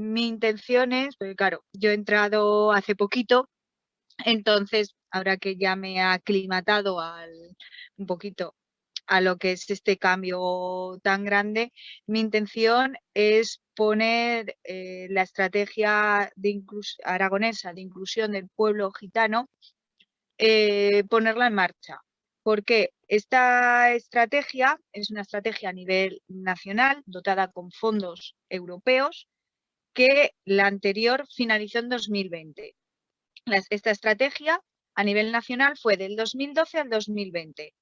mi intención es, porque claro, yo he entrado hace poquito, entonces ahora que ya me he aclimatado al, un poquito a lo que es este cambio tan grande, mi intención es poner eh, la estrategia aragonesa de inclusión del pueblo gitano, eh, ponerla en marcha. Porque esta estrategia es una estrategia a nivel nacional, dotada con fondos europeos, que la anterior finalizó en 2020. esta estrategia a nivel nacional fue del 2012 al 2020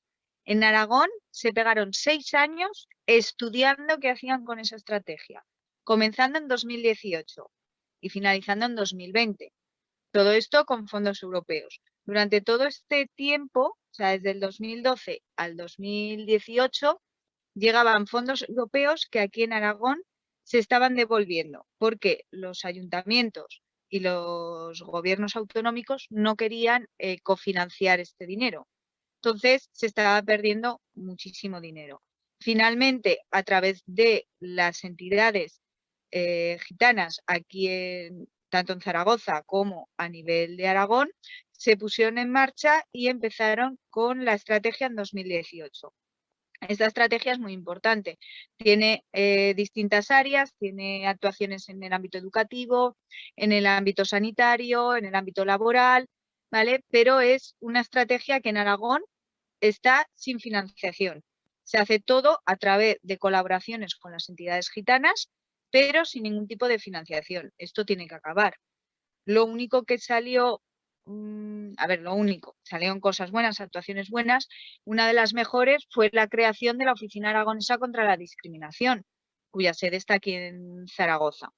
en Aragón se pegaron seis años estudiando qué hacían con esa estrategia, comenzando en 2018 y finalizando en 2020. Todo esto con fondos europeos. Durante todo este tiempo, o sea, desde el 2012 al 2018, llegaban fondos europeos que aquí en Aragón se estaban devolviendo, porque los ayuntamientos y los gobiernos autonómicos no querían eh, cofinanciar este dinero. Entonces se estaba perdiendo muchísimo dinero. Finalmente, a través de las entidades eh, gitanas aquí en, tanto en Zaragoza como a nivel de Aragón, se pusieron en marcha y empezaron con la estrategia en 2018. Esta estrategia es muy importante. Tiene eh, distintas áreas, tiene actuaciones en el ámbito educativo, en el ámbito sanitario, en el ámbito laboral, ¿vale? Pero es una estrategia que en Aragón está sin financiación. Se hace todo a través de colaboraciones con las entidades gitanas, pero sin ningún tipo de financiación. Esto tiene que acabar. Lo único que salió, a ver, lo único, salieron cosas buenas, actuaciones buenas. Una de las mejores fue la creación de la Oficina Aragonesa contra la Discriminación, cuya sede está aquí en Zaragoza.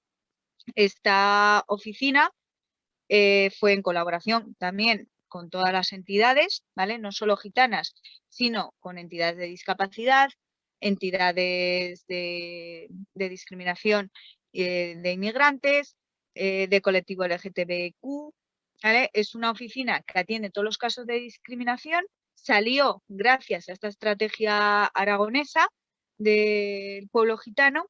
Esta oficina eh, fue en colaboración también con todas las entidades, ¿vale? No solo gitanas, sino con entidades de discapacidad, entidades de, discriminación eh, de inmigrantes, eh, de colectivo LGTBQ, Es una oficina que atiende todos los casos de discriminación, salió gracias a esta estrategia aragonesa del pueblo gitano,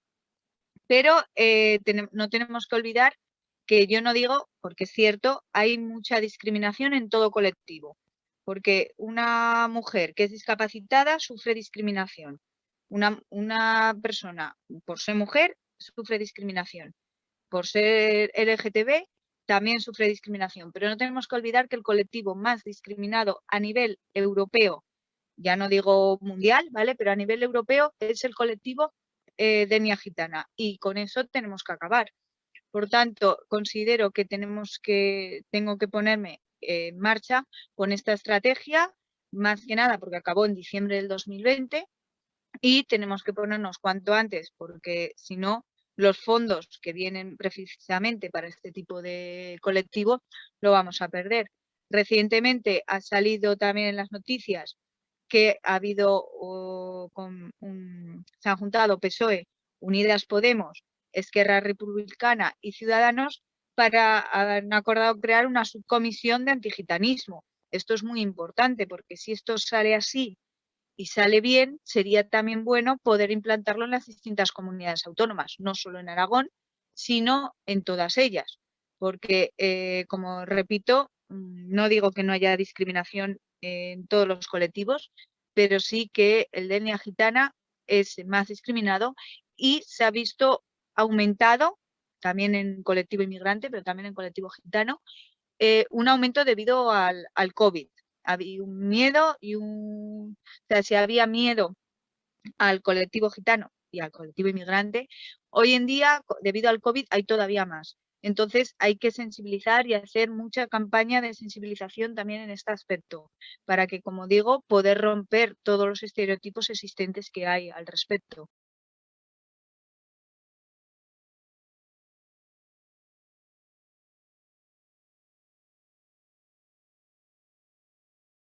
pero eh, no tenemos que olvidar que yo no digo, porque es cierto, hay mucha discriminación en todo colectivo, porque una mujer que es discapacitada sufre discriminación, una, una persona por ser mujer sufre discriminación, por ser LGTB también sufre discriminación, pero no tenemos que olvidar que el colectivo más discriminado a nivel europeo, ya no digo mundial, ¿vale? Pero a nivel europeo es el colectivo eh, de etnia gitana y con eso tenemos que acabar. Por tanto, considero que tenemos que, tengo que ponerme en marcha con esta estrategia, más que nada porque acabó en diciembre del 2020 y tenemos que ponernos cuanto antes porque si no, los fondos que vienen precisamente para este tipo de colectivo lo vamos a perder. Recientemente ha salido también en las noticias que ha habido, se han juntado PSOE, Unidas Podemos Esquerra Republicana y Ciudadanos para han acordado crear una subcomisión de antigitanismo. Esto es muy importante porque si esto sale así y sale bien, sería también bueno poder implantarlo en las distintas comunidades autónomas, no solo en Aragón, sino en todas ellas. Porque, eh, como repito, mm, no digo que no haya discriminación en todos los colectivos, pero sí que el de etnia gitana es más discriminado y se ha visto aumentado, también en colectivo inmigrante, pero también en colectivo gitano, eh, un aumento debido al, al, COVID. Había un miedo y un... O sea, si había miedo al colectivo gitano y al colectivo inmigrante, hoy en día, debido al COVID, hay todavía más. Entonces hay que sensibilizar y hacer mucha campaña de sensibilización también en este aspecto, para que, como digo, poder romper todos los estereotipos existentes que hay al respecto.